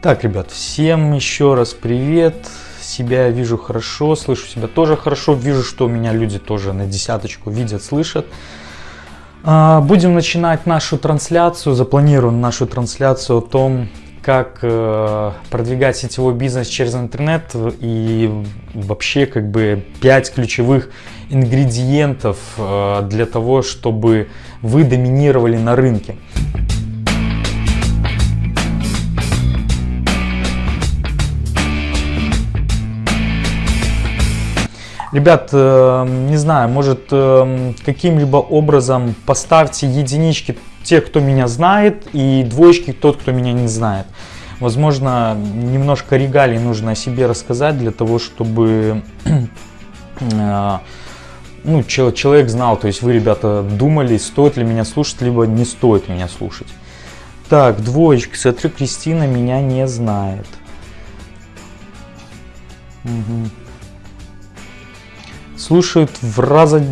Так, ребят, всем еще раз привет. Себя вижу хорошо, слышу себя тоже хорошо. Вижу, что меня люди тоже на десяточку видят, слышат. А, будем начинать нашу трансляцию, запланируем нашу трансляцию о том, как э, продвигать сетевой бизнес через интернет и вообще как бы 5 ключевых ингредиентов э, для того, чтобы вы доминировали на рынке. Ребят, э, не знаю, может э, каким-либо образом поставьте единички те, кто меня знает, и двоечки тот, кто меня не знает. Возможно, немножко регалий нужно о себе рассказать для того, чтобы э, ну, человек знал, то есть вы, ребята, думали, стоит ли меня слушать, либо не стоит меня слушать. Так, двоечки, смотрю, Кристина меня не знает. Угу слушают в раза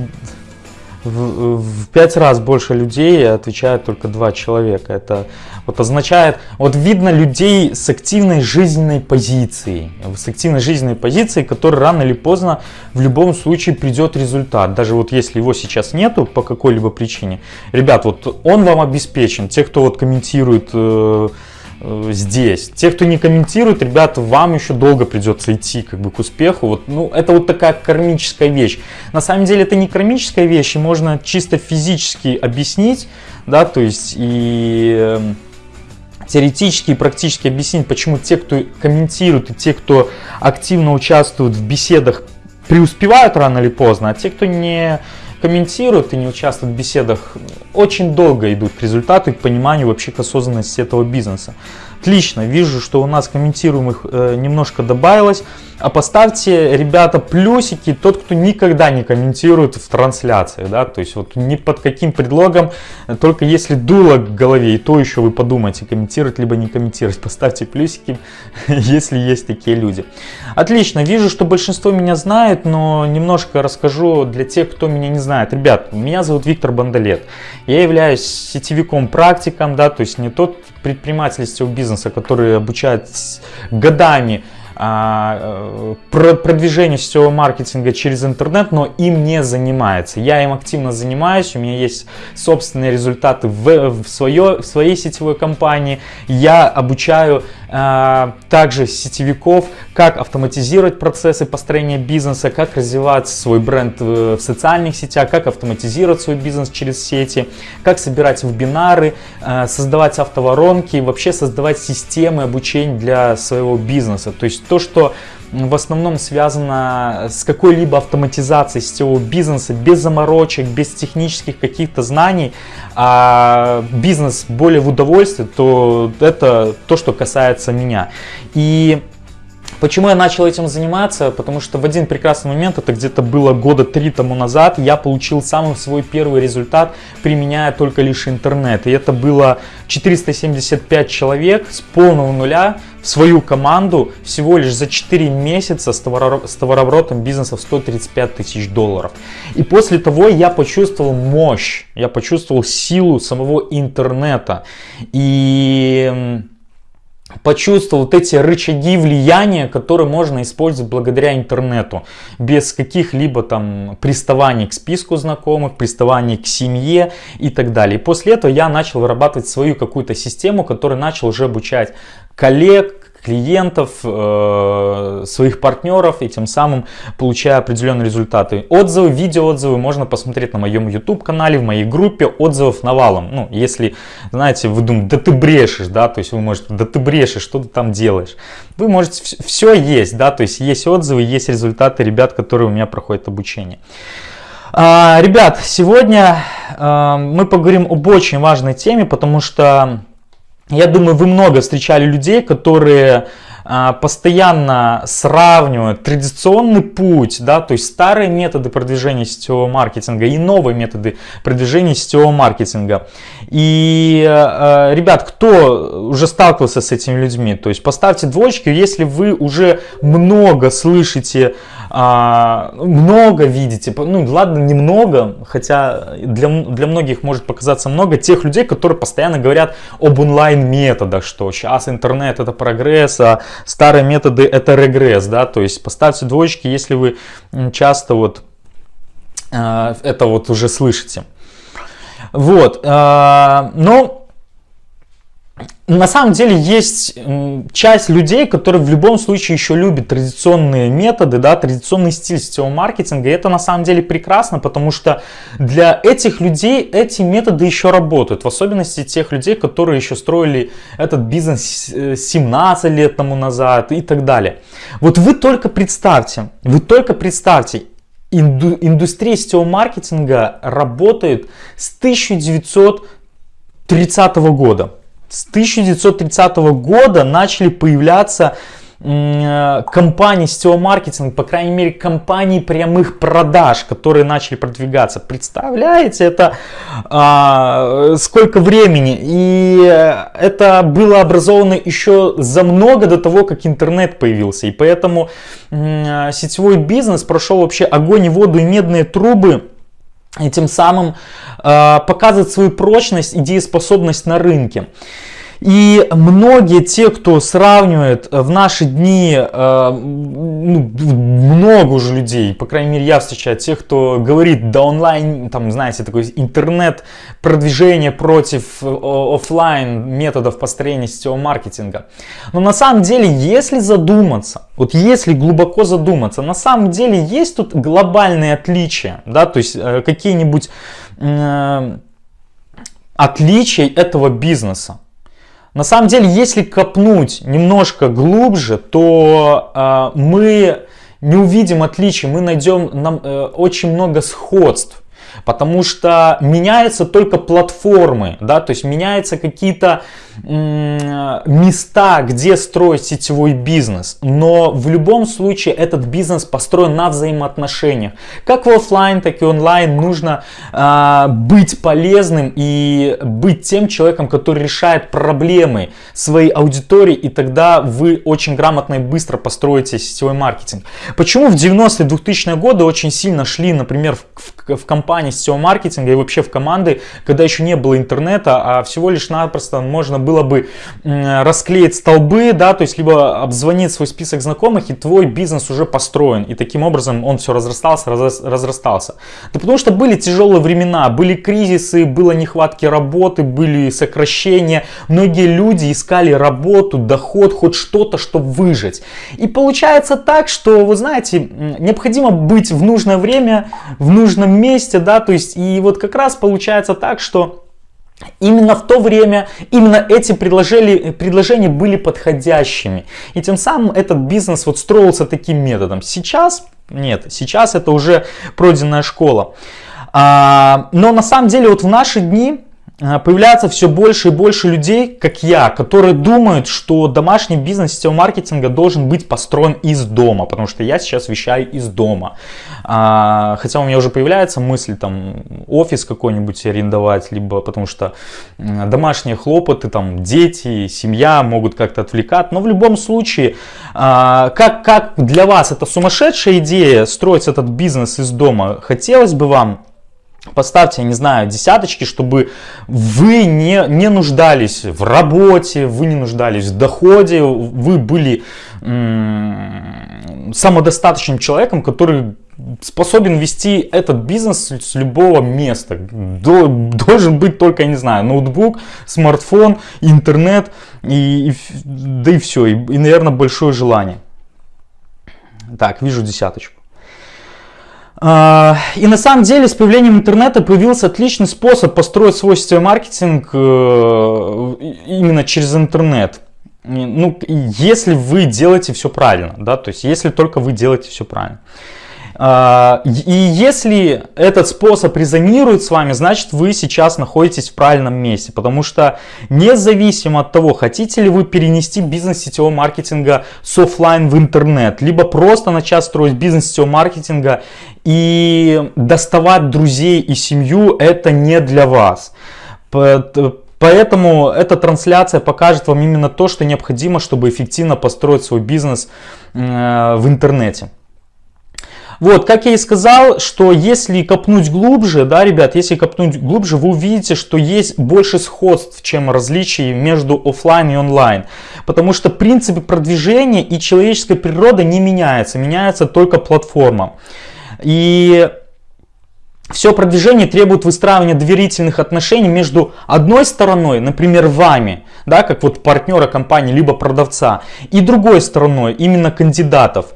в, пять раз больше людей отвечает только два человека. Это вот означает, вот видно людей с активной жизненной позицией, с активной жизненной позицией, который рано или поздно в любом случае придет результат. Даже вот если его сейчас нету по какой-либо причине. Ребят, вот он вам обеспечен. Те, кто вот комментирует Э, здесь. Те, кто не комментирует, ребята, вам еще долго придется идти как бы к успеху. Вот, ну, это вот такая кармическая вещь. На самом деле это не кармическая вещь, и можно чисто физически объяснить, да, то есть и э, теоретически и практически объяснить, почему те, кто комментирует и те, кто активно участвуют в беседах, преуспевают рано или поздно, а те, кто не комментируют и не участвуют в беседах, очень долго идут и к пониманию вообще к осознанности этого бизнеса. Отлично, вижу, что у нас комментируемых э, немножко добавилось. А поставьте, ребята, плюсики, тот, кто никогда не комментирует в трансляциях, да, то есть вот ни под каким предлогом, только если дуло к голове, и то еще вы подумайте, комментировать либо не комментировать, поставьте плюсики, если есть такие люди. Отлично, вижу, что большинство меня знает, но немножко расскажу для тех, кто меня не знает. Ребят, меня зовут Виктор Бандалет, я являюсь сетевиком практиком, да, то есть не тот предприниматель сетевого бизнеса, который обучает годами продвижение сетевого маркетинга через интернет, но им не занимается. Я им активно занимаюсь, у меня есть собственные результаты в, в, свое, в своей сетевой компании. Я обучаю а, также сетевиков, как автоматизировать процессы построения бизнеса, как развивать свой бренд в социальных сетях, как автоматизировать свой бизнес через сети, как собирать вебинары, а, создавать автоворонки, вообще создавать системы обучения для своего бизнеса. То есть то, что в основном связано с какой-либо автоматизацией сетевого бизнеса, без заморочек, без технических каких-то знаний, а бизнес более в удовольствие, то это то, что касается меня. И Почему я начал этим заниматься? Потому что в один прекрасный момент, это где-то было года три тому назад, я получил самый свой первый результат, применяя только лишь интернет. И это было 475 человек с полного нуля в свою команду всего лишь за 4 месяца с, товарооборотом бизнеса в 135 тысяч долларов. И после того я почувствовал мощь, я почувствовал силу самого интернета. И почувствовал вот эти рычаги влияния, которые можно использовать благодаря интернету, без каких-либо там приставаний к списку знакомых, приставаний к семье и так далее. И после этого я начал вырабатывать свою какую-то систему, которая начал уже обучать коллег, клиентов, э, своих партнеров и тем самым получая определенные результаты. Отзывы, видеоотзывы можно посмотреть на моем YouTube канале, в моей группе отзывов навалом. Ну, если, знаете, вы думаете, да ты брешешь, да, то есть вы можете, да ты брешешь, что ты там делаешь. Вы можете, все есть, да, то есть есть отзывы, есть результаты ребят, которые у меня проходят обучение. А, ребят, сегодня а, мы поговорим об очень важной теме, потому что я думаю, вы много встречали людей, которые а, постоянно сравнивают традиционный путь, да, то есть старые методы продвижения сетевого маркетинга и новые методы продвижения сетевого маркетинга. И, э, ребят, кто уже сталкивался с этими людьми, то есть поставьте двоечки, если вы уже много слышите а, много видите, ну ладно, немного, хотя для, для многих может показаться много тех людей, которые постоянно говорят об онлайн-методах, что сейчас интернет это прогресс, а старые методы это регресс, да, то есть поставьте двоечки, если вы часто вот а, это вот уже слышите. Вот, а, но на самом деле есть часть людей, которые в любом случае еще любят традиционные методы, да, традиционный стиль сетевого маркетинга. И это на самом деле прекрасно, потому что для этих людей эти методы еще работают. В особенности тех людей, которые еще строили этот бизнес 17 э, лет тому назад и так далее. Вот вы только представьте, вы только представьте, инду, индустрия сетевого маркетинга работает с 1930 года. С 1930 года начали появляться э, компании сетевого маркетинга, по крайней мере компании прямых продаж, которые начали продвигаться. Представляете, это а, сколько времени? И это было образовано еще за много до того, как интернет появился. И поэтому а, сетевой бизнес прошел вообще огонь и воду и медные трубы. И тем самым э, показывает свою прочность и дееспособность на рынке. И многие те, кто сравнивает э, в наши дни, э, ну, много уже людей, по крайней мере я встречаю, тех, кто говорит, да онлайн, там знаете, такой интернет продвижение против э, офлайн методов построения сетевого маркетинга. Но на самом деле, если задуматься, вот если глубоко задуматься, на самом деле есть тут глобальные отличия, да, то есть какие-нибудь отличия этого бизнеса. На самом деле, если копнуть немножко глубже, то э, мы не увидим отличий, мы найдем нам, э, очень много сходств. Потому что меняются только платформы, да, то есть меняются какие-то места, где строить сетевой бизнес. Но в любом случае этот бизнес построен на взаимоотношениях. Как в офлайн, так и онлайн нужно э, быть полезным и быть тем человеком, который решает проблемы своей аудитории, и тогда вы очень грамотно и быстро построите сетевой маркетинг. Почему в 90-е 2000-е годы очень сильно шли, например, в, в, в компании сетевого маркетинга и вообще в команды, когда еще не было интернета, а всего лишь напросто можно было бы расклеить столбы, да, то есть либо обзвонить свой список знакомых, и твой бизнес уже построен. И таким образом он все разрастался, разрастался. Да потому что были тяжелые времена, были кризисы, было нехватки работы, были сокращения. Многие люди искали работу, доход, хоть что-то, чтобы выжить. И получается так, что, вы знаете, необходимо быть в нужное время, в нужном месте, да, то есть и вот как раз получается так, что Именно в то время именно эти предложения, предложения были подходящими. И тем самым этот бизнес вот строился таким методом. Сейчас нет, сейчас это уже пройденная школа. А, но на самом деле вот в наши дни а, появляется все больше и больше людей, как я, которые думают, что домашний бизнес сетевого маркетинга должен быть построен из дома, потому что я сейчас вещаю из дома. А, хотя у меня уже появляется мысль там офис какой-нибудь арендовать, либо потому что домашние хлопоты, там дети, семья могут как-то отвлекать. Но в любом случае, а, как, как для вас это сумасшедшая идея строить этот бизнес из дома, хотелось бы вам Поставьте, я не знаю, десяточки, чтобы вы не, не нуждались в работе, вы не нуждались в доходе, вы были самодостаточным человеком, который способен вести этот бизнес с любого места. До, должен быть только, я не знаю, ноутбук, смартфон, интернет, и, и, да и все, и, и, наверное, большое желание. Так, вижу десяточку. А, и на самом деле с появлением интернета появился отличный способ построить свой сетевой маркетинг э, именно через интернет. Ну, если вы делаете все правильно, да, то есть если только вы делаете все правильно. А, и если этот способ резонирует с вами, значит вы сейчас находитесь в правильном месте. Потому что независимо от того, хотите ли вы перенести бизнес сетевого маркетинга с офлайн в интернет, либо просто начать строить бизнес сетевого маркетинга и доставать друзей и семью, это не для вас. Поэтому эта трансляция покажет вам именно то, что необходимо, чтобы эффективно построить свой бизнес э, в интернете. Вот, как я и сказал, что если копнуть глубже, да, ребят, если копнуть глубже, вы увидите, что есть больше сходств, чем различий между офлайн и онлайн. Потому что принципы продвижения и человеческая природа не меняются, меняется только платформа. И все продвижение требует выстраивания доверительных отношений между одной стороной, например, вами, да, как вот партнера компании, либо продавца, и другой стороной, именно кандидатов.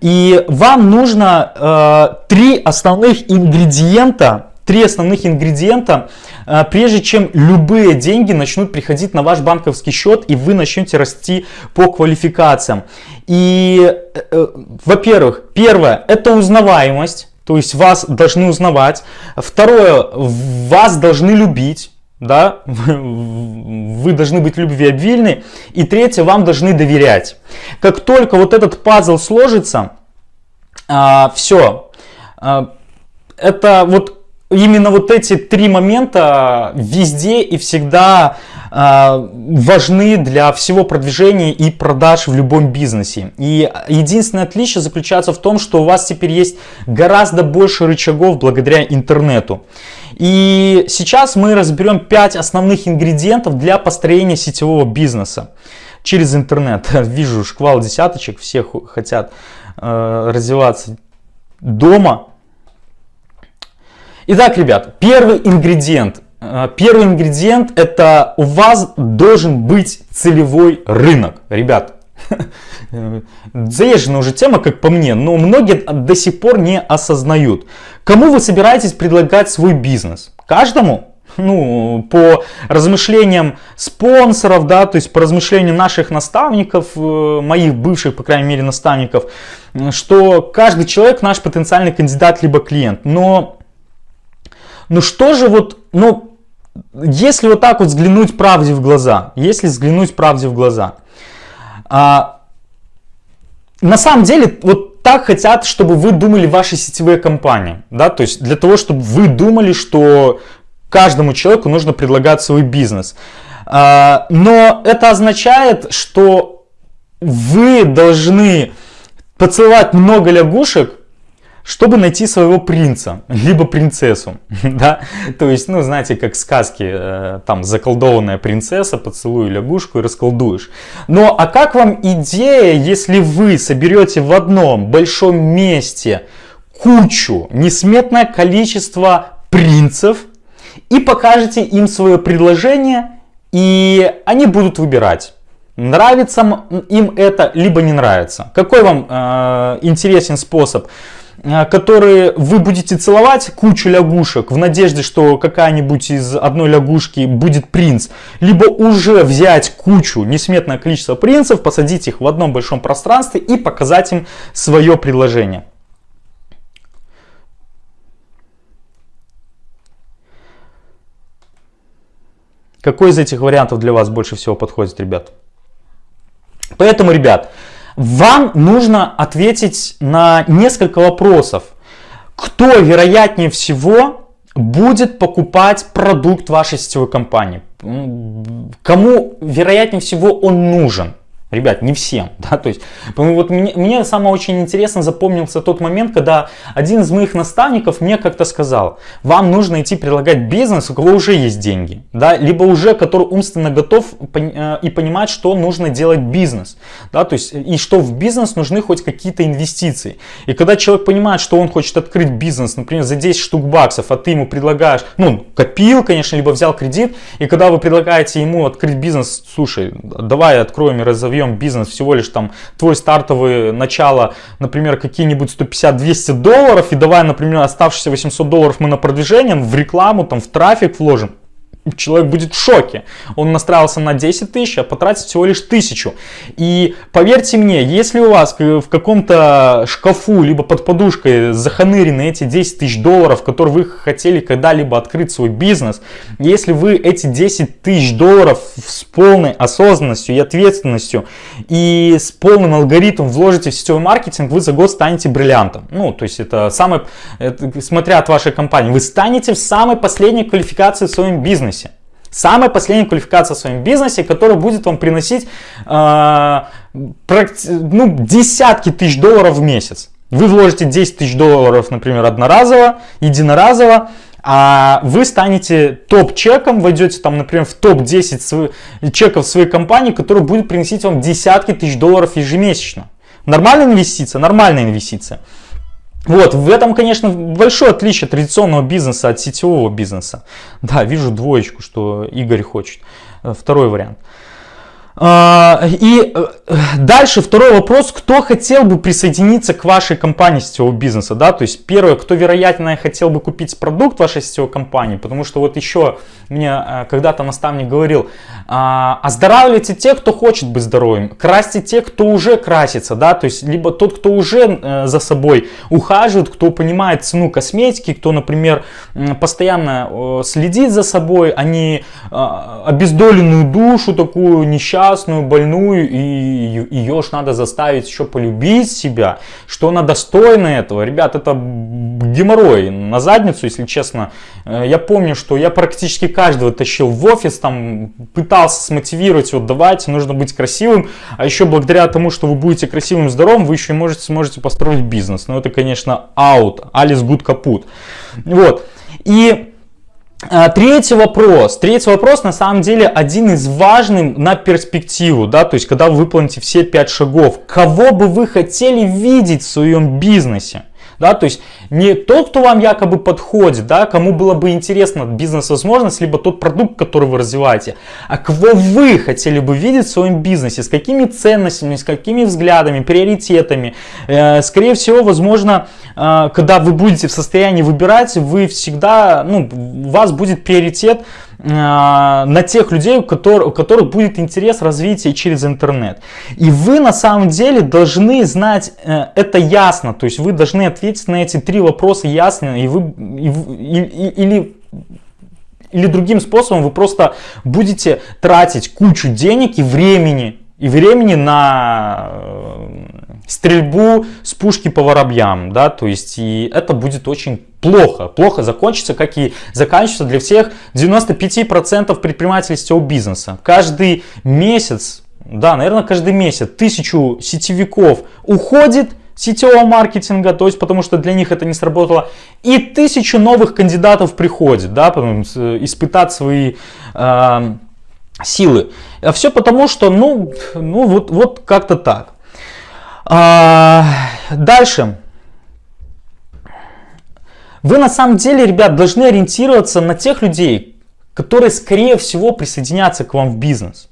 И вам нужно э, три основных ингредиента, три основных ингредиента, э, прежде чем любые деньги начнут приходить на ваш банковский счет и вы начнете расти по квалификациям. И, э, э во-первых, первое, это узнаваемость. То есть вас должны узнавать. Второе, вас должны любить. Да, вы должны быть любвеобильны. И третье, вам должны доверять. Как только вот этот пазл сложится, а, все. А, это вот именно вот эти три момента везде и всегда э, важны для всего продвижения и продаж в любом бизнесе. И единственное отличие заключается в том, что у вас теперь есть гораздо больше рычагов благодаря интернету. И сейчас мы разберем 5 основных ингредиентов для построения сетевого бизнеса через интернет. Вижу шквал десяточек, все хотят э, развиваться дома, Итак, ребят, первый ингредиент. Э, первый ингредиент это у вас должен быть целевой рынок. Ребят, заезженная уже тема, как по мне, но многие до сих пор не осознают. Кому вы собираетесь предлагать свой бизнес? Каждому? ну, по размышлениям спонсоров, да, то есть по размышлениям наших наставников, э, моих бывших, по крайней мере, наставников, что каждый человек наш потенциальный кандидат либо клиент. Но ну что же вот, ну, если вот так вот взглянуть правде в глаза, если взглянуть правде в глаза, а, на самом деле вот так хотят, чтобы вы думали ваши сетевые компании, да, то есть для того, чтобы вы думали, что каждому человеку нужно предлагать свой бизнес. А, но это означает, что вы должны поцеловать много лягушек, чтобы найти своего принца, либо принцессу, да, то есть, ну, знаете, как сказки, э, там, заколдованная принцесса, поцелуй лягушку и расколдуешь. Но, а как вам идея, если вы соберете в одном большом месте кучу, несметное количество принцев и покажете им свое предложение, и они будут выбирать. Нравится им это, либо не нравится. Какой вам э, интересен способ? Э, которые вы будете целовать кучу лягушек в надежде, что какая-нибудь из одной лягушки будет принц, либо уже взять кучу, несметное количество принцев, посадить их в одном большом пространстве и показать им свое предложение. Какой из этих вариантов для вас больше всего подходит, ребят? Поэтому, ребят, вам нужно ответить на несколько вопросов. Кто вероятнее всего будет покупать продукт вашей сетевой компании? Кому вероятнее всего он нужен? Ребят, не всем, да, то есть, вот мне, мне самое очень интересно запомнился тот момент, когда один из моих наставников мне как-то сказал, вам нужно идти предлагать бизнес, у кого уже есть деньги, да, либо уже, который умственно готов э, и понимает, что нужно делать бизнес, да, то есть, и что в бизнес нужны хоть какие-то инвестиции. И когда человек понимает, что он хочет открыть бизнес, например, за 10 штук баксов, а ты ему предлагаешь, ну, копил, конечно, либо взял кредит, и когда вы предлагаете ему открыть бизнес, слушай, давай откроем и разовьем разовьем бизнес всего лишь там твой стартовый начало, например, какие-нибудь 150-200 долларов, и давай, например, оставшиеся 800 долларов мы на продвижение, в рекламу, там, в трафик вложим. Человек будет в шоке. Он настраивался на 10 тысяч, а потратит всего лишь тысячу. И поверьте мне, если у вас в каком-то шкафу, либо под подушкой заханырены эти 10 тысяч долларов, которые вы хотели когда-либо открыть свой бизнес, если вы эти 10 тысяч долларов с полной осознанностью и ответственностью и с полным алгоритмом вложите в сетевой маркетинг, вы за год станете бриллиантом. Ну, то есть это это, смотря от вашей компании, вы станете в самой последней квалификации в своем бизнесе. Самая последняя квалификация в своем бизнесе, которая будет вам приносить э, ну, десятки тысяч долларов в месяц. Вы вложите 10 тысяч долларов, например, одноразово, единоразово, а вы станете топ-чеком, войдете там, например, в топ-10 чеков своей компании, который будет приносить вам десятки тысяч долларов ежемесячно. Нормальная инвестиция? Нормальная инвестиция. Вот, в этом, конечно, большое отличие традиционного бизнеса от сетевого бизнеса. Да, вижу двоечку, что Игорь хочет. Э, второй вариант. А, и э, дальше второй вопрос, кто хотел бы присоединиться к вашей компании сетевого бизнеса, да, то есть первое, кто вероятно хотел бы купить продукт вашей сетевой компании, потому что вот еще мне э, когда-то наставник говорил, а, оздоравливайте те, кто хочет быть здоровым, красьте те, кто уже красится, да, то есть либо тот, кто уже э, за собой ухаживает, кто понимает цену косметики, кто, например, постоянно следит за собой, а не обездоленную душу такую несчастную, несчастную, больную, и ее ж надо заставить еще полюбить себя, что она достойна этого. Ребят, это геморрой на задницу, если честно. Э, я помню, что я практически каждого тащил в офис, там пытался смотивировать, вот давайте, нужно быть красивым, а еще благодаря тому, что вы будете красивым, здоровым, вы еще и можете, сможете построить бизнес. Но это, конечно, аут, Алис Гуд капут. Вот. И третий вопрос. Третий вопрос на самом деле один из важных на перспективу, да, то есть когда вы выполните все пять шагов. Кого бы вы хотели видеть в своем бизнесе? Да, то есть не тот, кто вам якобы подходит, да, кому было бы интересно бизнес-возможность, либо тот продукт, который вы развиваете, а кого вы хотели бы видеть в своем бизнесе, с какими ценностями, с какими взглядами, приоритетами. Э, скорее всего, возможно, э, когда вы будете в состоянии выбирать, вы всегда, ну, у вас будет приоритет на тех людей, у которых, у которых будет интерес развития через интернет. И вы на самом деле должны знать э, это ясно, то есть вы должны ответить на эти три вопроса ясно, и вы, и, и, или или другим способом вы просто будете тратить кучу денег и времени, и времени на э, стрельбу с пушки по воробьям, да, то есть и это будет очень плохо, плохо закончится, как и заканчивается для всех 95% предпринимателей сетевого бизнеса. Каждый месяц, да, наверное, каждый месяц тысячу сетевиков уходит сетевого маркетинга, то есть потому что для них это не сработало, и тысячу новых кандидатов приходит, да, потом испытать свои э, силы. А все потому, что, ну, ну вот, вот как-то так. А, дальше. Вы на самом деле, ребят, должны ориентироваться на тех людей, которые, скорее всего, присоединятся к вам в бизнес.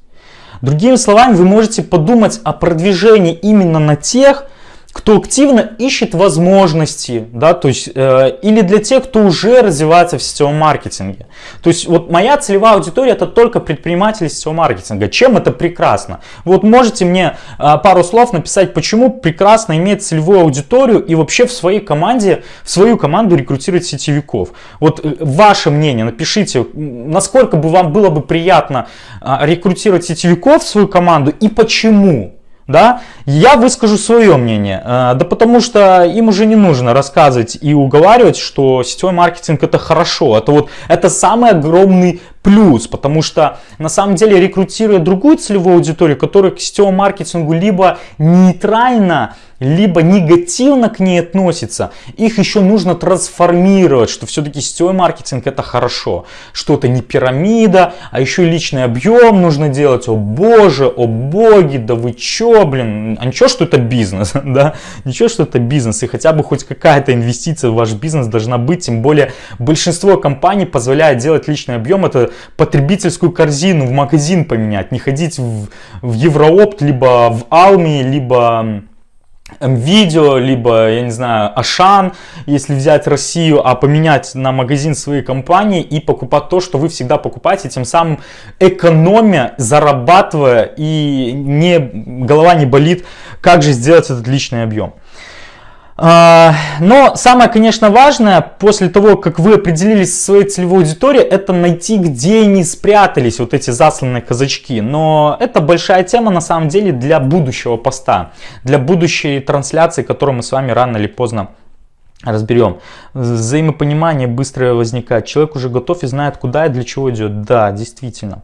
Другими словами, вы можете подумать о продвижении именно на тех, кто активно ищет возможности, да, то есть, э, или для тех, кто уже развивается в сетевом маркетинге. То есть, вот моя целевая аудитория это только предприниматели сетевого маркетинга. Чем это прекрасно? Вот можете мне э, пару слов написать, почему прекрасно иметь целевую аудиторию и вообще в своей команде, в свою команду рекрутировать сетевиков. Вот э, ваше мнение, напишите, насколько бы вам было бы приятно э, рекрутировать сетевиков в свою команду и почему да, я выскажу свое мнение, э, да потому что им уже не нужно рассказывать и уговаривать, что сетевой маркетинг это хорошо, это вот это самый огромный плюс, потому что на самом деле рекрутируя другую целевую аудиторию, которая к сетевому маркетингу либо нейтрально либо негативно к ней относится, их еще нужно трансформировать, что все-таки сетевой маркетинг это хорошо, что это не пирамида, а еще личный объем нужно делать, о боже, о боги, да вы че, блин, а ничего, что это бизнес, да, ничего, что это бизнес, и хотя бы хоть какая-то инвестиция в ваш бизнес должна быть, тем более большинство компаний позволяет делать личный объем, это потребительскую корзину в магазин поменять, не ходить в, в Евроопт, либо в Алми, либо видео, либо, я не знаю, Ашан, если взять Россию, а поменять на магазин своей компании и покупать то, что вы всегда покупаете, тем самым экономя, зарабатывая и не, голова не болит, как же сделать этот личный объем. А, но самое, конечно, важное, после того, как вы определились со своей целевой аудиторией, это найти, где они спрятались, вот эти засланные казачки. Но это большая тема, на самом деле, для будущего поста, для будущей трансляции, которую мы с вами рано или поздно разберем. Взаимопонимание быстрое возникает. Человек уже готов и знает, куда и для чего идет. Да, действительно.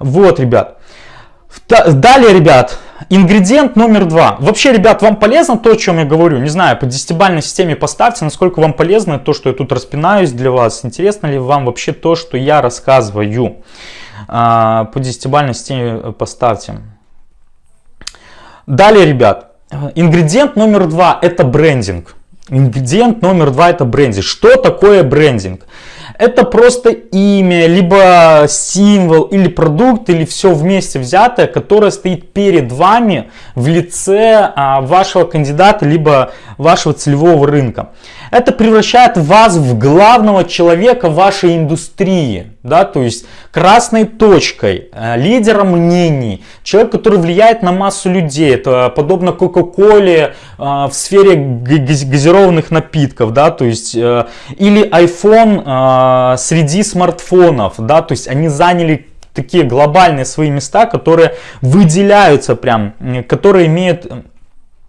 Вот, ребят. Далее, ребят, ингредиент номер два. Вообще, ребят, вам полезно то, о чем я говорю? Не знаю, по десятибалльной системе поставьте, насколько вам полезно то, что я тут распинаюсь для вас. Интересно ли вам вообще то, что я рассказываю? А, по десятибалльной системе поставьте. Далее, ребят, ингредиент номер два это брендинг. Ингредиент номер два это брендинг. Что такое брендинг? Это просто имя, либо символ, или продукт, или все вместе взятое, которое стоит перед вами в лице а, вашего кандидата, либо вашего целевого рынка. Это превращает вас в главного человека вашей индустрии, да, то есть красной точкой, э, лидером мнений, человек, который влияет на массу людей. Это подобно Кока-Коле э, в сфере газированных напитков, да, то есть э, или iPhone среди смартфонов, да, то есть они заняли такие глобальные свои места, которые выделяются прям, которые имеют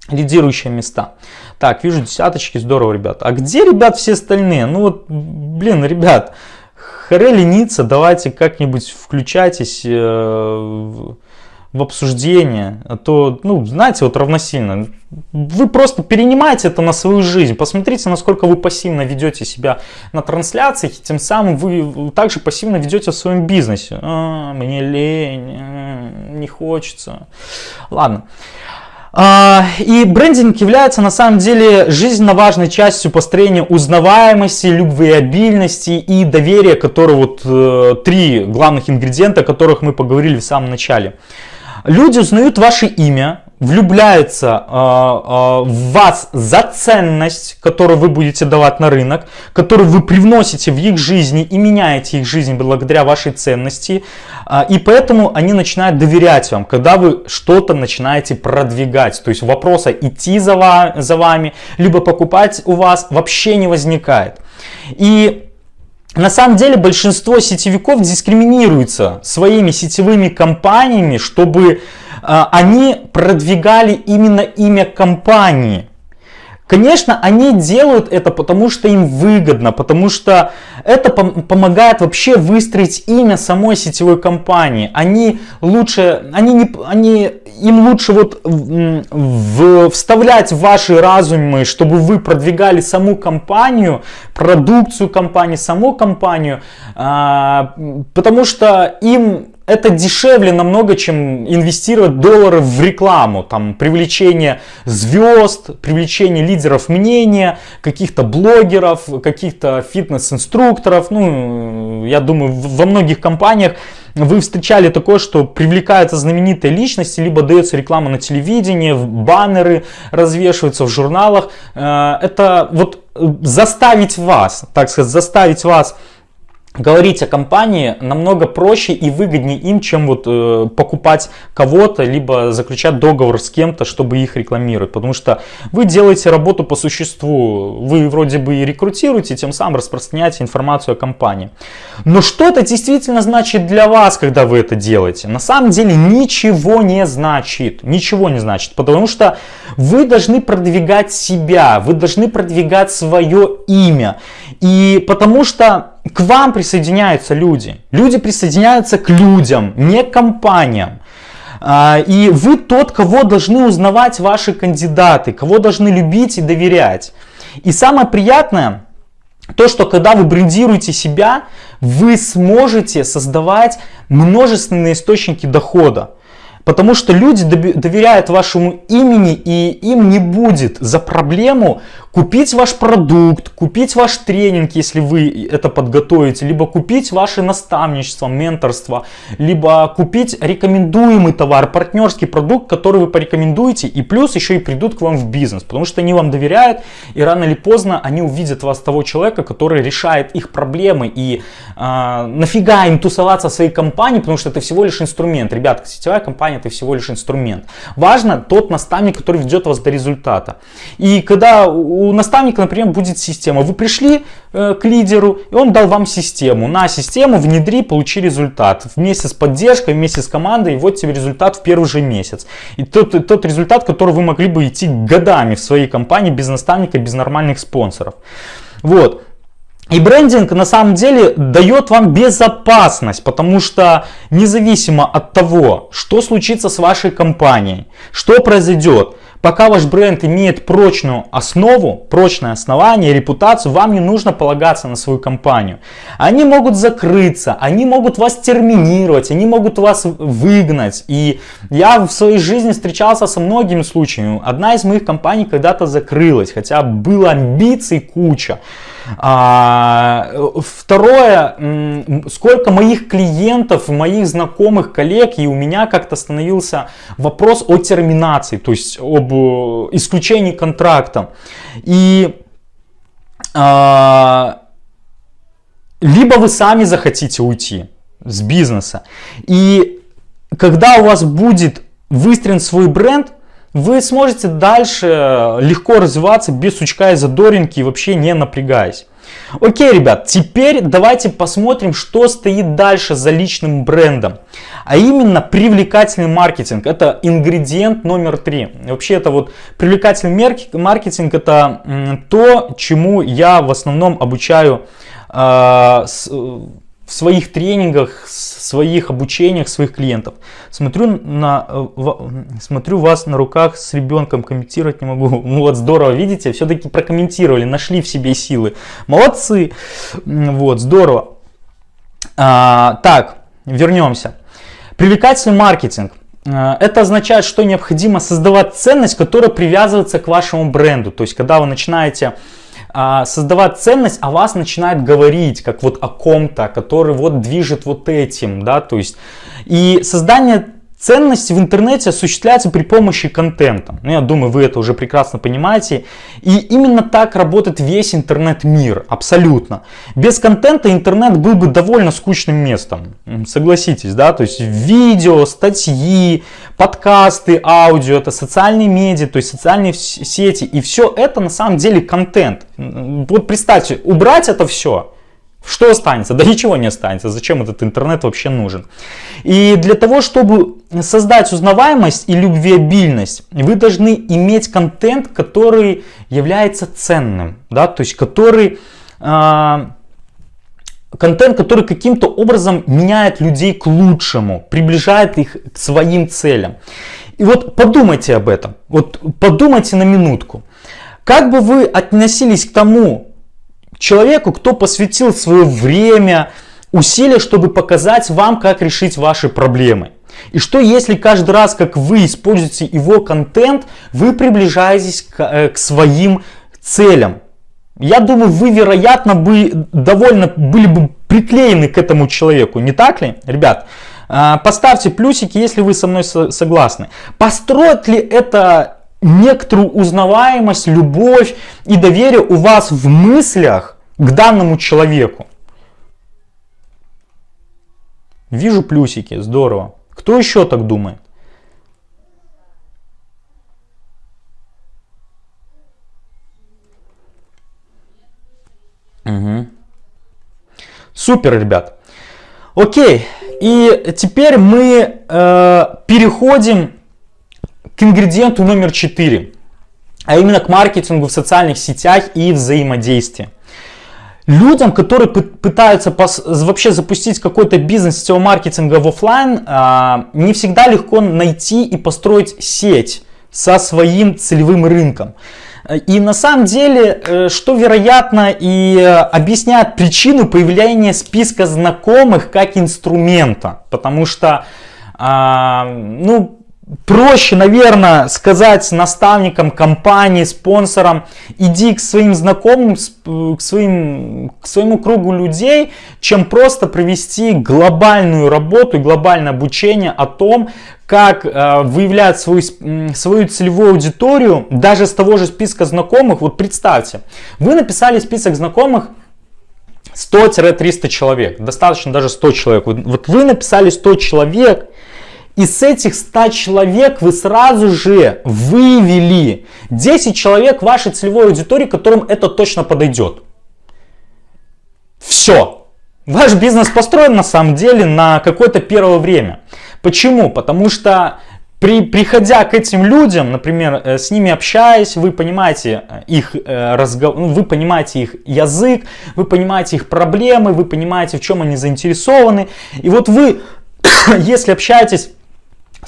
лидирующие места. Так, вижу десяточки, здорово, ребят. А где, ребят, все остальные? Ну вот, блин, ребят, харе лениться, давайте как-нибудь включайтесь э, в, в обсуждение. А то, ну, знаете, вот равносильно. Вы просто перенимаете это на свою жизнь. Посмотрите, насколько вы пассивно ведете себя на трансляциях, и тем самым вы также пассивно ведете в своем бизнесе. А, мне лень, а, не хочется. Ладно. А, и брендинг является на самом деле жизненно важной частью построения узнаваемости, любвеобильности и доверия, которые вот э, три главных ингредиента, о которых мы поговорили в самом начале. Люди узнают ваше имя, влюбляются э, э, в вас за ценность, которую вы будете давать на рынок, которую вы привносите в их жизни и меняете их жизнь благодаря вашей ценности. Э, и поэтому они начинают доверять вам, когда вы что-то начинаете продвигать. То есть вопроса идти за, ва за вами, либо покупать у вас вообще не возникает. И на самом деле большинство сетевиков дискриминируются своими сетевыми компаниями, чтобы а, они продвигали именно имя компании. Конечно, они делают это, потому что им выгодно, потому что это пом помогает вообще выстроить имя самой сетевой компании. Они лучше, они не, они, им лучше вот в, в, вставлять в ваши разумы, чтобы вы продвигали саму компанию, продукцию компании, саму компанию, а, потому что им это дешевле намного, чем инвестировать доллары в рекламу, там, привлечение звезд, привлечение лидеров мнения, каких-то блогеров, каких-то фитнес-инструкторов. Ну, я думаю, во многих компаниях вы встречали такое, что привлекаются знаменитые личности, либо дается реклама на телевидении, баннеры развешиваются в журналах. Э, это вот заставить вас, так сказать, заставить вас говорить о компании намного проще и выгоднее им, чем вот э, покупать кого-то, либо заключать договор с кем-то, чтобы их рекламировать. Потому что вы делаете работу по существу, вы вроде бы и рекрутируете, тем самым распространяете информацию о компании. Но что это действительно значит для вас, когда вы это делаете? На самом деле ничего не значит, ничего не значит, потому что вы должны продвигать себя, вы должны продвигать свое имя. И потому что к вам присоединяются люди. Люди присоединяются к людям, не к компаниям. А, и вы тот, кого должны узнавать ваши кандидаты, кого должны любить и доверять. И самое приятное, то, что когда вы брендируете себя, вы сможете создавать множественные источники дохода. Потому что люди доверяют вашему имени и им не будет за проблему купить ваш продукт, купить ваш тренинг, если вы это подготовите, либо купить ваше наставничество, менторство, либо купить рекомендуемый товар, партнерский продукт, который вы порекомендуете, и плюс еще и придут к вам в бизнес, потому что они вам доверяют, и рано или поздно они увидят вас того человека, который решает их проблемы, и э, нафига им тусоваться в своей компании, потому что это всего лишь инструмент. Ребята, сетевая компания это всего лишь инструмент. Важно тот наставник, который ведет вас до результата. И когда у наставника, например, будет система, вы пришли э, к лидеру, и он дал вам систему. На систему внедри, получи результат. Вместе с поддержкой, вместе с командой, и вот тебе результат в первый же месяц. И тот, тот результат, который вы могли бы идти годами в своей компании без наставника, без нормальных спонсоров. Вот. И брендинг на самом деле дает вам безопасность, потому что независимо от того, что случится с вашей компанией, что произойдет, пока ваш бренд имеет прочную основу, прочное основание, репутацию, вам не нужно полагаться на свою компанию. Они могут закрыться, они могут вас терминировать, они могут вас выгнать. И я в своей жизни встречался со многими случаями. Одна из моих компаний когда-то закрылась, хотя было амбиций куча. А, второе, сколько моих клиентов, моих знакомых, коллег, и у меня как-то становился вопрос о терминации, то есть об э, исключении контракта. И а, либо вы сами захотите уйти с бизнеса, и когда у вас будет выстроен свой бренд, вы сможете дальше легко развиваться без сучка и задоринки, вообще не напрягаясь. Окей, ребят, теперь давайте посмотрим, что стоит дальше за личным брендом. А именно привлекательный маркетинг. Это ингредиент номер три. Вообще это вот привлекательный маркетинг это то, чему я в основном обучаю э, с, в своих тренингах, в своих обучениях своих клиентов. Смотрю, на, э, смотрю вас на руках с ребенком, комментировать не могу. Ну вот здорово, видите, все-таки прокомментировали, нашли в себе силы. Молодцы, вот, здорово. А, так, вернемся. Привлекательный маркетинг. А, это означает, что необходимо создавать ценность, которая привязывается к вашему бренду. То есть, когда вы начинаете а, создавать ценность, а вас начинает говорить, как вот о ком-то, который вот движет вот этим, да, то есть, и создание Ценность в интернете осуществляется при помощи контента. Ну, я думаю, вы это уже прекрасно понимаете. И именно так работает весь интернет-мир, абсолютно. Без контента интернет был бы довольно скучным местом, согласитесь, да? То есть видео, статьи, подкасты, аудио, это социальные медиа, то есть социальные сети. И все это на самом деле контент. Вот представьте, убрать это все, что останется? Да ничего не останется. Зачем этот интернет вообще нужен? И для того, чтобы создать узнаваемость и любвеобильность, вы должны иметь контент, который является ценным. Да? То есть, который... Э, контент, который каким-то образом меняет людей к лучшему, приближает их к своим целям. И вот подумайте об этом. Вот подумайте на минутку. Как бы вы относились к тому, человеку, кто посвятил свое время, усилия, чтобы показать вам, как решить ваши проблемы. И что если каждый раз, как вы используете его контент, вы приближаетесь к, э, к своим целям? Я думаю, вы, вероятно, бы довольно были бы приклеены к этому человеку, не так ли, ребят? Э, поставьте плюсики, если вы со мной согласны. Построит ли это некоторую узнаваемость, любовь и доверие у вас в мыслях к данному человеку. Вижу плюсики, здорово. Кто еще так думает? Угу. Супер, ребят. Окей, и теперь мы э, переходим к ингредиенту номер 4, а именно к маркетингу в социальных сетях и взаимодействии. Людям, которые пытаются вообще запустить какой-то бизнес сетевого маркетинга в офлайн, а, не всегда легко найти и построить сеть со своим целевым рынком. И на самом деле, э, что вероятно и объясняет причину появления списка знакомых как инструмента. Потому что, а, ну, проще, наверное, сказать наставникам компании, спонсорам, иди к своим знакомым, к, своим, к своему кругу людей, чем просто провести глобальную работу глобальное обучение о том, как э, выявлять свою, свою целевую аудиторию даже с того же списка знакомых. Вот представьте, вы написали список знакомых 100-300 человек, достаточно даже 100 человек. Вот вы написали 100 человек, и с этих 100 человек вы сразу же вывели 10 человек вашей целевой аудитории, которым это точно подойдет. Все. Ваш бизнес построен на самом деле на какое-то первое время. Почему? Потому что при, приходя к этим людям, например, э, с ними общаясь, вы понимаете э, их э, разговор, ну, вы понимаете их язык, вы понимаете их проблемы, вы понимаете, в чем они заинтересованы. И вот вы, если общаетесь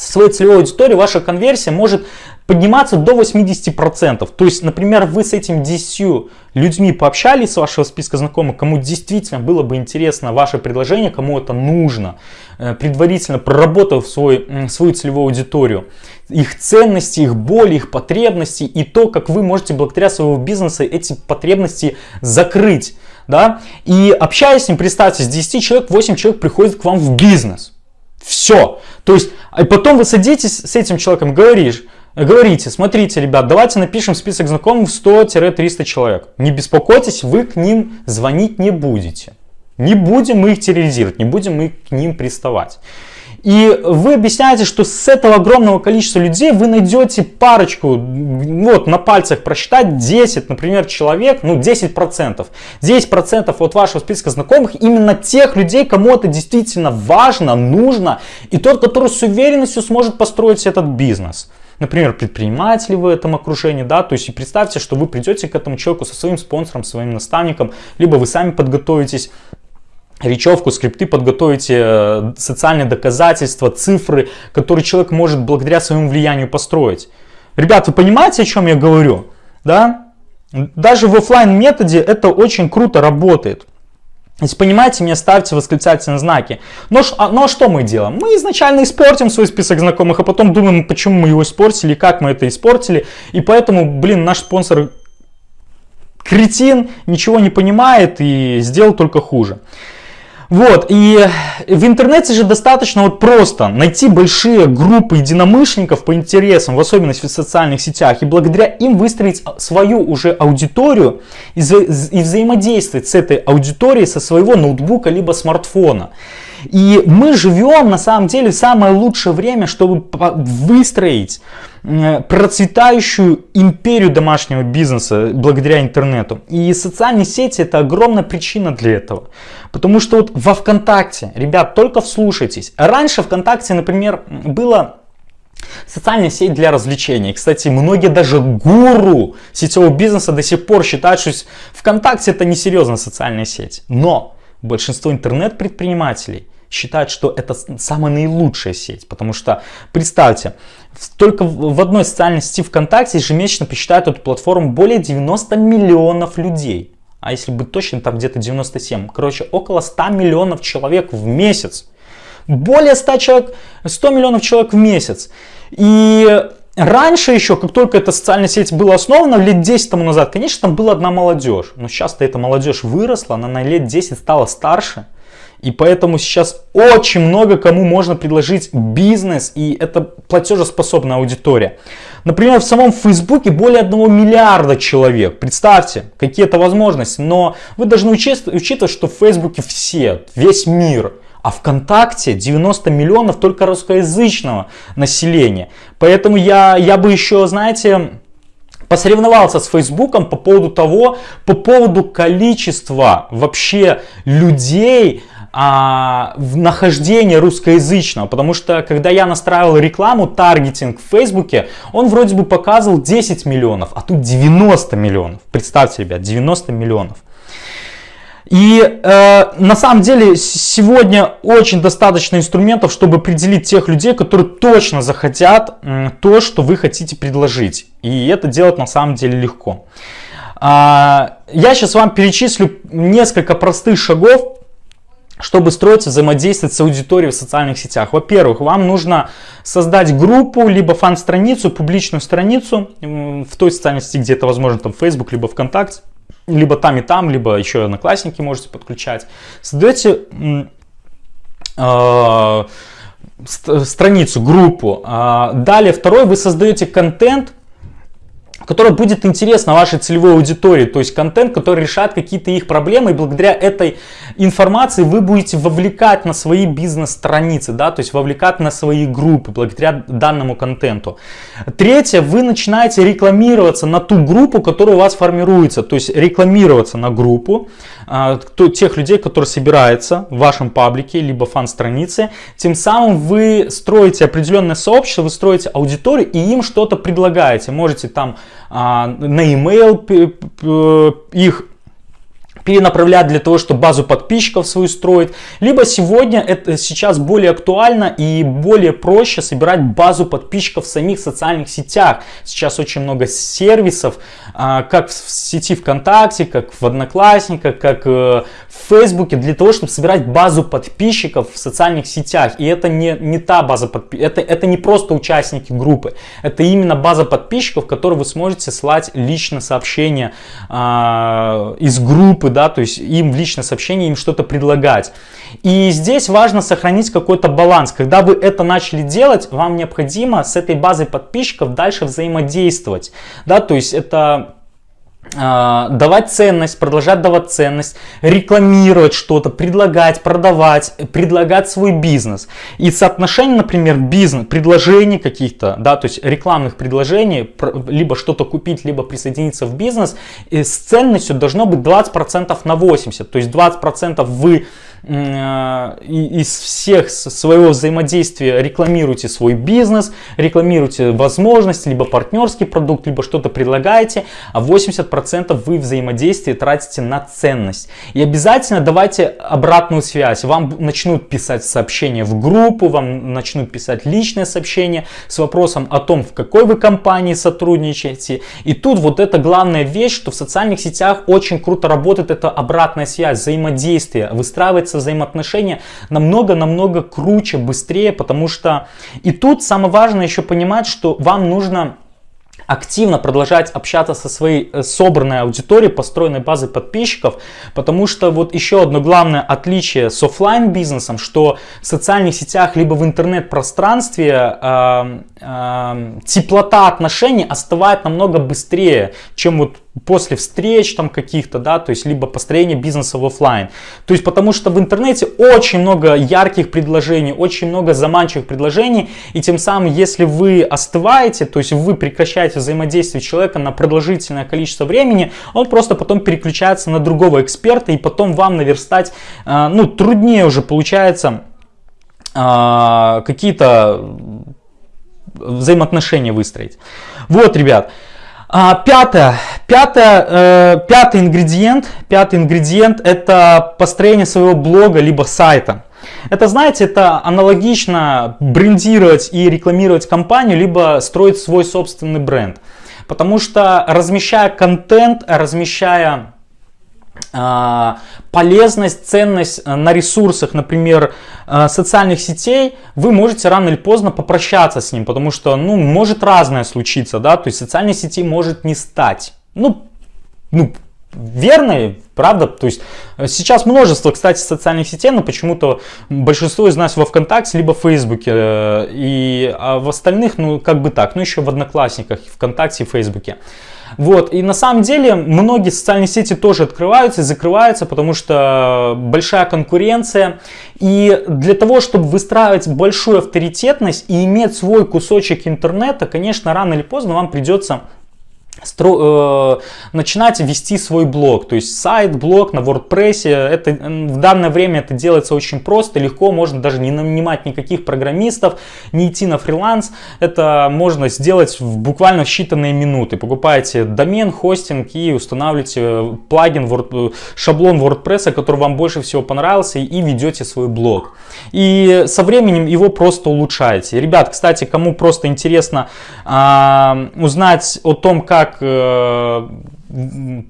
своей целевой аудиторией, ваша конверсия может подниматься до 80%. То есть, например, вы с этими 10 людьми пообщались с вашего списка знакомых, кому действительно было бы интересно ваше предложение, кому это нужно, э, предварительно проработав свой, свою целевую аудиторию, их ценности, их боли, их потребности и то, как вы можете благодаря своего бизнеса эти потребности закрыть. Да? И общаясь с ним, представьте, с 10 человек 8 человек приходит к вам в бизнес. Все. То есть, и потом вы садитесь с этим человеком, говоришь, говорите, смотрите, ребят, давайте напишем список знакомых 100-300 человек. Не беспокойтесь, вы к ним звонить не будете. Не будем мы их терроризировать, не будем мы к ним приставать. И вы объясняете, что с этого огромного количества людей вы найдете парочку, вот на пальцах просчитать 10, например, человек, ну 10%. 10% от вашего списка знакомых именно тех людей, кому это действительно важно, нужно, и тот, который с уверенностью сможет построить этот бизнес например, предприниматели в этом окружении, да, то есть и представьте, что вы придете к этому человеку со своим спонсором, своим наставником, либо вы сами подготовитесь речевку, скрипты, подготовите э, социальные доказательства, цифры, которые человек может благодаря своему влиянию построить. Ребят, вы понимаете, о чем я говорю? Да? Даже в офлайн методе это очень круто работает. Если понимаете меня, ставьте восклицательные знаки. Но, а, но что мы делаем? Мы изначально испортим свой список знакомых, а потом думаем, почему мы его испортили, как мы это испортили. И поэтому, блин, наш спонсор кретин, ничего не понимает и сделал только хуже. Вот, и в интернете же достаточно вот просто найти большие группы единомышленников по интересам, в особенности в социальных сетях, и благодаря им выстроить свою уже аудиторию и, и взаимодействовать с этой аудиторией со своего ноутбука либо смартфона. И мы живем на самом деле в самое лучшее время, чтобы выстроить процветающую империю домашнего бизнеса благодаря интернету. И социальные сети это огромная причина для этого. Потому что вот во ВКонтакте, ребят, только вслушайтесь. Раньше ВКонтакте, например, было Социальная сеть для развлечений. Кстати, многие даже гуру сетевого бизнеса до сих пор считают, что ВКонтакте это несерьезная социальная сеть. Но большинство интернет-предпринимателей считают, что это самая наилучшая сеть. Потому что, представьте, только в одной социальной сети ВКонтакте ежемесячно посчитают эту платформу более 90 миллионов людей. А если быть точным, там где-то 97. Короче, около 100 миллионов человек в месяц. Более 100, человек, 100 миллионов человек в месяц. И раньше еще, как только эта социальная сеть была основана, лет 10 тому назад, конечно, там была одна молодежь. Но сейчас-то эта молодежь выросла, она на лет 10 стала старше. И поэтому сейчас очень много кому можно предложить бизнес, и это платежеспособная аудитория. Например, в самом Фейсбуке более 1 миллиарда человек. Представьте, какие это возможности. Но вы должны учитывать, что в Фейсбуке все, весь мир. А ВКонтакте 90 миллионов только русскоязычного населения. Поэтому я, я бы еще, знаете, посоревновался с Фейсбуком по поводу того, по поводу количества вообще людей, а, в нахождение русскоязычного, потому что когда я настраивал рекламу, таргетинг в Фейсбуке, он вроде бы показывал 10 миллионов, а тут 90 миллионов. Представьте, ребят, 90 миллионов. И э, на самом деле сегодня очень достаточно инструментов, чтобы определить тех людей, которые точно захотят э, то, что вы хотите предложить. И это делать на самом деле легко. Э, я сейчас вам перечислю несколько простых шагов, чтобы строить взаимодействовать с аудиторией в социальных сетях. Во-первых, вам нужно создать группу, либо фан-страницу, публичную страницу в той социальной сети, где это возможно, там Facebook, либо ВКонтакте, либо там и там, либо еще одноклассники можете подключать. Создаете э, страницу, группу. А, далее, второй, вы создаете контент, который будет интересно вашей целевой аудитории, то есть контент, который решает какие-то их проблемы, и благодаря этой информации вы будете вовлекать на свои бизнес-страницы, да, то есть вовлекать на свои группы благодаря данному контенту. Третье, вы начинаете рекламироваться на ту группу, которая у вас формируется, то есть рекламироваться на группу, а, тех людей, которые собираются в вашем паблике, либо фан-странице, тем самым вы строите определенное сообщество, вы строите аудиторию и им что-то предлагаете, можете там на email их перенаправлять для того, чтобы базу подписчиков свою строить. Либо сегодня это сейчас более актуально и более проще собирать базу подписчиков в самих социальных сетях. Сейчас очень много сервисов, а, как в сети ВКонтакте, как в Одноклассниках, как э, в Фейсбуке, для того, чтобы собирать базу подписчиков в социальных сетях. И это не, не та база подписчиков, это, это не просто участники группы, это именно база подписчиков, в которой вы сможете слать лично сообщения а, из группы, да, то есть им в личное сообщение им что-то предлагать. И здесь важно сохранить какой-то баланс. Когда вы это начали делать, вам необходимо с этой базой подписчиков дальше взаимодействовать. Да, то есть это давать ценность, продолжать давать ценность, рекламировать что-то, предлагать, продавать, предлагать свой бизнес. И соотношение, например, бизнес, предложений каких-то, да, то есть рекламных предложений, либо что-то купить, либо присоединиться в бизнес, с ценностью должно быть 20% на 80%. То есть 20% вы Э, из всех своего взаимодействия рекламируйте свой бизнес, рекламируйте возможности, либо партнерский продукт, либо что-то предлагаете, а 80% вы взаимодействие тратите на ценность. И обязательно давайте обратную связь. Вам начнут писать сообщения в группу, вам начнут писать личные сообщения с вопросом о том, в какой вы компании сотрудничаете. И тут вот это главная вещь, что в социальных сетях очень круто работает это обратная связь, взаимодействие, выстраивать становятся взаимоотношения намного-намного круче, быстрее, потому что и тут самое важное еще понимать, что вам нужно активно продолжать общаться со своей э, собранной аудиторией, построенной базой подписчиков, потому что вот еще одно главное отличие с офлайн бизнесом, что в социальных сетях либо в интернет-пространстве э, э, теплота отношений остывает намного быстрее, чем вот после встреч там каких-то, да, то есть либо построение бизнеса в офлайн. То есть потому что в интернете очень много ярких предложений, очень много заманчивых предложений, и тем самым, если вы остываете, то есть вы прекращаете взаимодействие человека на продолжительное количество времени, он просто потом переключается на другого эксперта, и потом вам наверстать, э, ну, труднее уже получается э, какие-то взаимоотношения выстроить. Вот, ребят. А, пятое, пятое, э, пятый ингредиент, пятый ингредиент это построение своего блога либо сайта. Это, знаете, это аналогично брендировать и рекламировать компанию, либо строить свой собственный бренд. Потому что размещая контент, размещая полезность, ценность э, на ресурсах, например, э, социальных сетей, вы можете рано или поздно попрощаться с ним, потому что, ну, может разное случиться, да, то есть социальной сети может не стать. Ну, ну, верно, правда? То есть э, сейчас множество, кстати, социальных сетей, но почему-то большинство из нас во ВКонтакте, либо в Фейсбуке, и а в остальных, ну, как бы так, ну, еще в Одноклассниках, ВКонтакте и Фейсбуке. Вот, и на самом деле многие социальные сети тоже открываются и закрываются, потому что большая конкуренция. И для того, чтобы выстраивать большую авторитетность и иметь свой кусочек интернета, конечно, рано или поздно вам придется э, начинать вести свой блог, то есть сайт, блог на WordPress. Это, в данное время это делается очень просто, легко, можно даже не нанимать никаких программистов, не идти на фриланс. Это можно сделать в буквально считанные минуты. Покупаете домен, хостинг и устанавливаете плагин, Word, шаблон WordPress, который вам больше всего понравился и ведете свой блог. И со временем его просто улучшаете. Ребят, кстати, кому просто интересно э, узнать о том, как как э,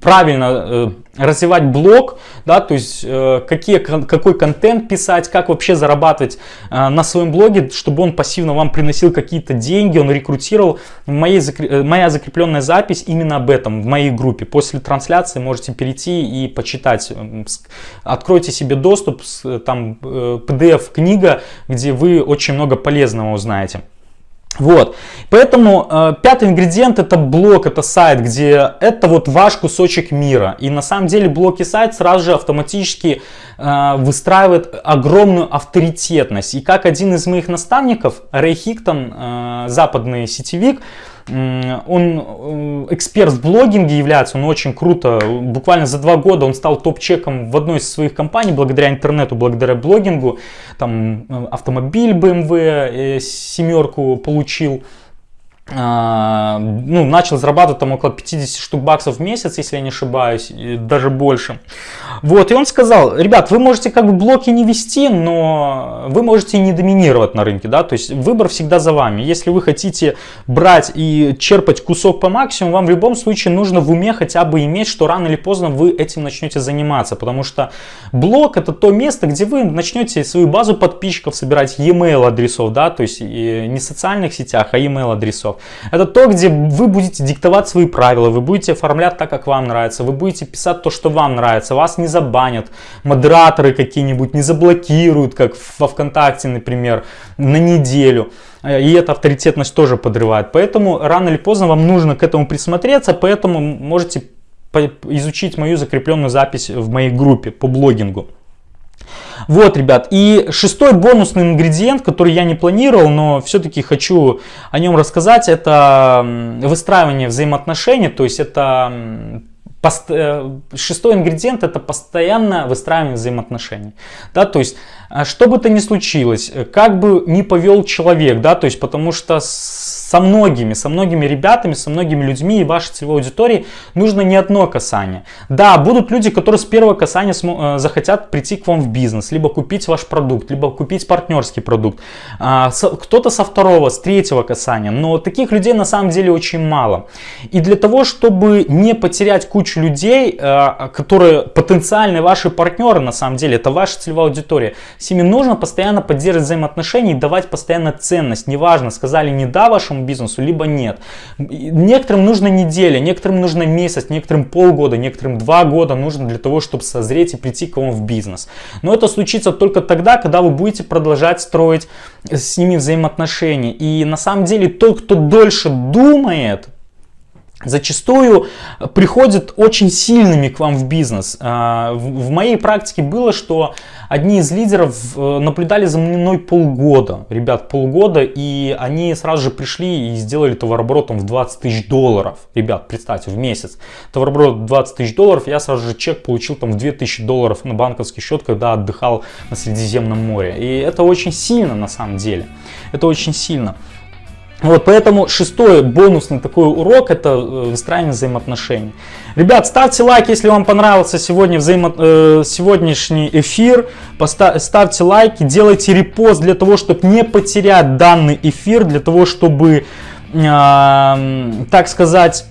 правильно э, развивать блог, да, то есть э, какие, какой контент писать, как вообще зарабатывать на своем блоге, чтобы он пассивно вам приносил какие-то деньги, он рекрутировал. Моей, моя закрепленная запись именно об этом в моей группе. После трансляции можете перейти и почитать. Откройте себе доступ, там PDF книга, где вы очень много полезного узнаете. Вот, поэтому э, пятый ингредиент это блок, это сайт, где это вот ваш кусочек мира. И на самом деле блок и сайт сразу же автоматически э, выстраивает огромную авторитетность. И как один из моих наставников, Рэй Хиктон, э, западный сетевик, он э, эксперт в блогинге является, он очень круто, буквально за два года он стал топ-чеком в одной из своих компаний, благодаря интернету, благодаря блогингу, там э, автомобиль BMW, э, семерку получил, ну, начал зарабатывать там около 50 штук баксов в месяц, если я не ошибаюсь, даже больше. Вот, и он сказал, ребят, вы можете как бы блоки не вести, но вы можете не доминировать на рынке, да, то есть выбор всегда за вами. Если вы хотите брать и черпать кусок по максимуму, вам в любом случае нужно в уме хотя бы иметь, что рано или поздно вы этим начнете заниматься, потому что блог это то место, где вы начнете свою базу подписчиков собирать e-mail адресов, да, то есть не социальных сетях, а e-mail адресов. Это то, где вы будете диктовать свои правила, вы будете оформлять так, как вам нравится, вы будете писать то, что вам нравится, вас не забанят, модераторы какие-нибудь не заблокируют, как во ВКонтакте, например, на неделю. И эта авторитетность тоже подрывает. Поэтому рано или поздно вам нужно к этому присмотреться, поэтому можете изучить мою закрепленную запись в моей группе по блогингу. Вот, ребят, и шестой бонусный ингредиент, который я не планировал, но все-таки хочу о нем рассказать, это выстраивание взаимоотношений, то есть это э, Шестой ингредиент это постоянно выстраивание взаимоотношений. Да, то есть, э, что бы то ни случилось, как бы ни повел человек, да, то есть, потому что со многими, со многими ребятами, со многими людьми и вашей целевой аудитории нужно не одно касание. Да, будут люди, которые с первого касания э, захотят прийти к вам в бизнес, либо купить ваш продукт, либо купить партнерский продукт. А, кто-то со второго, с третьего касания, но таких людей на самом деле очень мало. И для того, чтобы не потерять кучу людей, э, которые потенциальные ваши партнеры, на самом деле, это ваша целевая аудитория, с ними нужно постоянно поддерживать взаимоотношения и давать постоянно ценность. Неважно, сказали не да вашему вашему бизнесу, либо нет. Некоторым нужна неделя, некоторым нужно месяц, некоторым полгода, некоторым два года нужно для того, чтобы созреть и прийти к вам в бизнес. Но это случится только тогда, когда вы будете продолжать строить с ними взаимоотношения. И на самом деле тот, кто дольше думает, зачастую приходят очень сильными к вам в бизнес. А, в моей практике было, что одни из лидеров э, наблюдали за мной полгода, ребят, полгода, и они сразу же пришли и сделали товарооборотом в 20 тысяч долларов. Ребят, представьте, в месяц. Товарооборот 20 тысяч долларов, я сразу же чек получил там в 2000 долларов на банковский счет, когда отдыхал на Средиземном море. И это очень сильно на самом деле. Это очень сильно. Вот поэтому шестой бонусный такой урок это э, выстраивание взаимоотношений. Ребят, ставьте лайк, если вам понравился сегодня взаимо... э, сегодняшний эфир. Поста... Ставьте лайки, делайте репост для того, чтобы не потерять данный эфир, для того, чтобы, э, так сказать,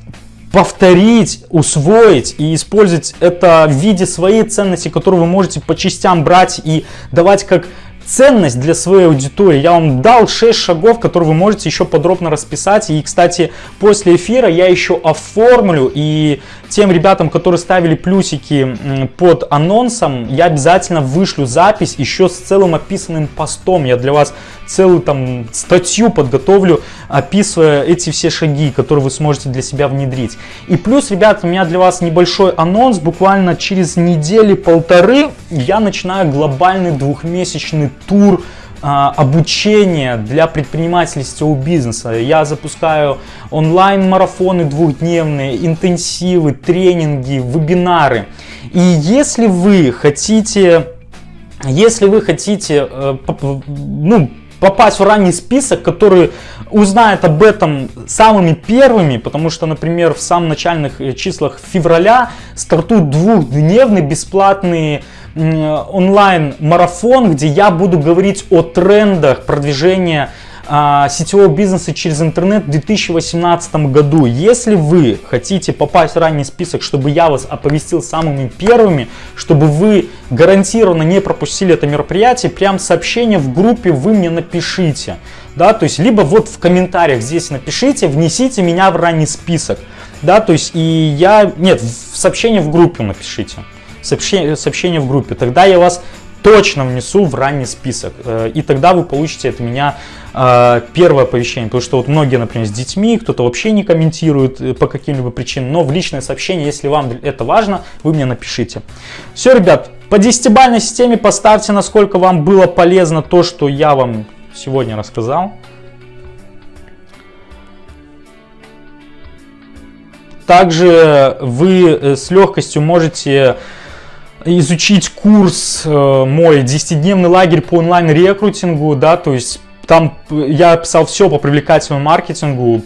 повторить, усвоить и использовать это в виде своей ценности, которую вы можете по частям брать и давать как ценность для своей аудитории. Я вам дал 6 шагов, которые вы можете еще подробно расписать. И, кстати, после эфира я еще оформлю и тем ребятам, которые ставили плюсики под анонсом, я обязательно вышлю запись еще с целым описанным постом. Я для вас целую там статью подготовлю, описывая эти все шаги, которые вы сможете для себя внедрить. И плюс, ребята, у меня для вас небольшой анонс. Буквально через недели-полторы я начинаю глобальный двухмесячный тур а, обучения для предпринимателей сетевого бизнеса. Я запускаю онлайн-марафоны двухдневные, интенсивы, тренинги, вебинары. И если вы хотите, если вы хотите э, ну, попасть в ранний список, который узнает об этом самыми первыми, потому что, например, в самых начальных э, числах февраля стартует двухдневный бесплатный онлайн-марафон, где я буду говорить о трендах продвижения сетевого бизнеса через интернет в 2018 году. Если вы хотите попасть в ранний список, чтобы я вас оповестил самыми первыми, чтобы вы гарантированно не пропустили это мероприятие, прям сообщение в группе вы мне напишите. Да, то есть либо вот в комментариях здесь напишите, внесите меня в ранний список. Да, то есть и я, нет, в сообщение в группе напишите. Сообщение, сообщение в группе. Тогда я вас точно внесу в ранний список. Э, и тогда вы получите от меня э, первое оповещение. Потому что вот многие, например, с детьми, кто-то вообще не комментирует э, по каким-либо причинам. Но в личное сообщение, если вам это важно, вы мне напишите. Все, ребят, по десятибальной системе поставьте, насколько вам было полезно то, что я вам сегодня рассказал. Также вы с легкостью можете изучить курс э, мой 10-дневный лагерь по онлайн-рекрутингу, да, то есть там я писал все по привлекательному маркетингу.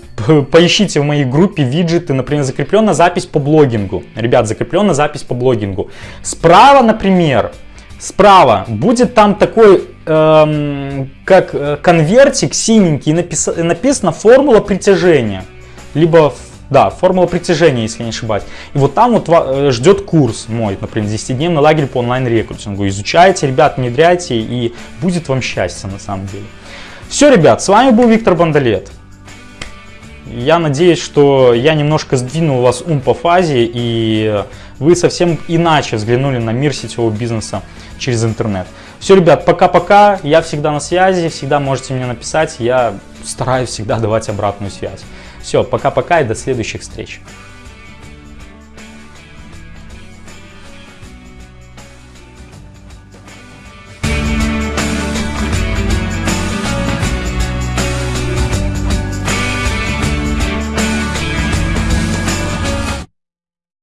Поищите в моей группе виджеты, например, закрепленная запись по блогингу. Ребят, закрепленная запись по блогингу. Справа, например, справа будет там такой, эм, как э, конвертик синенький, напис, написано формула притяжения. Либо да, формула притяжения, если не ошибаюсь. И вот там вот э, ждет курс мой, например, 10-дневный лагерь по онлайн-рекрутингу. Изучайте, ребят, внедряйте, и будет вам счастье на самом деле. Все, ребят, с вами был Виктор Бандалет. Я надеюсь, что я немножко сдвинул вас ум по фазе, и вы совсем иначе взглянули на мир сетевого бизнеса через интернет. Все, ребят, пока-пока. Я всегда на связи, всегда можете мне написать. Я стараюсь всегда давать обратную связь. Все, пока-пока и до следующих встреч.